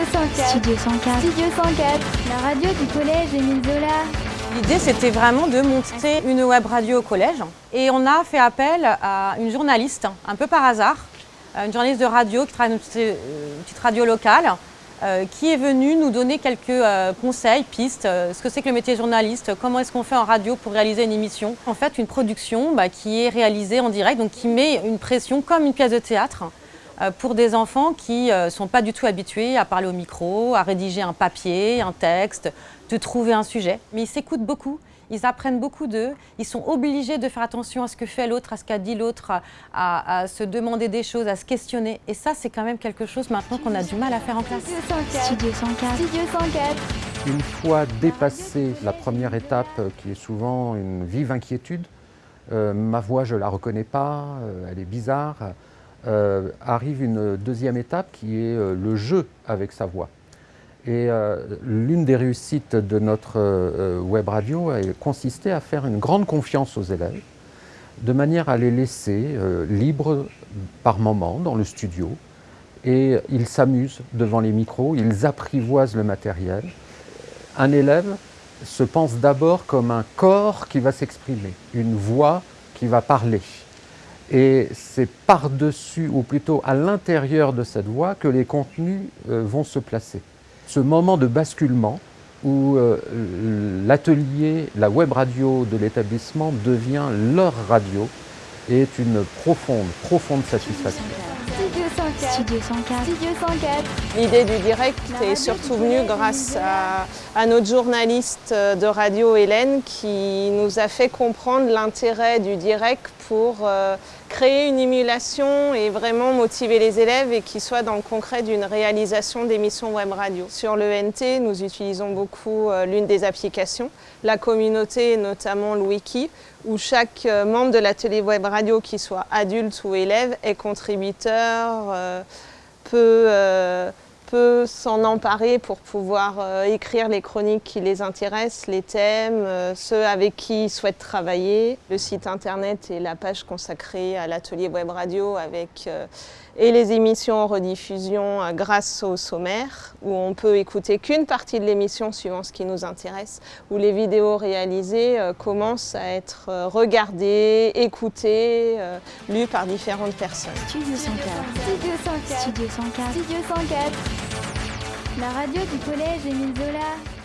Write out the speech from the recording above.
Studio 104. Studio 104. Studio 104. La radio du collège Émile Zola. L'idée, c'était vraiment de monter une web radio au collège. Et on a fait appel à une journaliste, un peu par hasard, une journaliste de radio qui travaille dans une petite radio locale, euh, qui est venue nous donner quelques euh, conseils, pistes, euh, ce que c'est que le métier de journaliste, comment est-ce qu'on fait en radio pour réaliser une émission. En fait, une production bah, qui est réalisée en direct, donc qui met une pression comme une pièce de théâtre pour des enfants qui ne sont pas du tout habitués à parler au micro, à rédiger un papier, un texte, de trouver un sujet. Mais ils s'écoutent beaucoup, ils apprennent beaucoup d'eux, ils sont obligés de faire attention à ce que fait l'autre, à ce qu'a dit l'autre, à, se demander des choses, à se questionner. Et ça, c'est quand même quelque chose maintenant qu'on a du mal à faire en classe. Studio 104. Studio 104. Une fois dépassé la première étape, euh, qui est souvent une vive inquiétude, euh, ma voix, je ne la reconnais pas, euh, elle est bizarre, arrive une deuxième étape qui est le jeu avec sa voix. Et euh, l'une des réussites de notre euh, web radio a consisté à faire une grande confiance aux élèves, de manière à les laisser euh, libres par moment dans le studio. Et ils s'amusent devant les micros, ils apprivoisent le matériel. Un élève se pense d'abord comme un corps qui va s'exprimer, une voix qui va parler. Et c'est par-dessus, ou plutôt à l'intérieur de cette voix, que les contenus vont se placer ce moment de basculement où euh, l'atelier, la web radio de l'établissement devient leur radio est une profonde, profonde satisfaction. Studio 104. Studio 104. Studio 104. L'idée du direct est surtout venue grâce à, à, notre journaliste de radio Hélène qui nous a fait comprendre l'intérêt du direct pour euh, créer une émulation et vraiment motiver les élèves et qu'ils soient dans le concret d'une réalisation d'émissions web radio. Sur le NT, nous utilisons beaucoup euh, l'une des applications, la communauté, notamment le wiki, où chaque euh, membre de l'atelier web radio, qu'il soit adulte ou élève, est contributeur, euh, peut peut s'en emparer pour pouvoir euh, écrire les chroniques qui les intéressent, les thèmes, euh, ceux avec qui ils souhaitent travailler. Le site internet et la page consacrée à l'atelier web radio avec euh, et les émissions en rediffusion grâce au sommaire où on peut écouter qu'une partie de l'émission suivant ce qui nous intéresse, où les vidéos réalisées commencent à être regardées, écoutées, lues par différentes personnes. Studio 104. Studio 104. Studio 104. Studio 104. La radio du collège Émile Zola.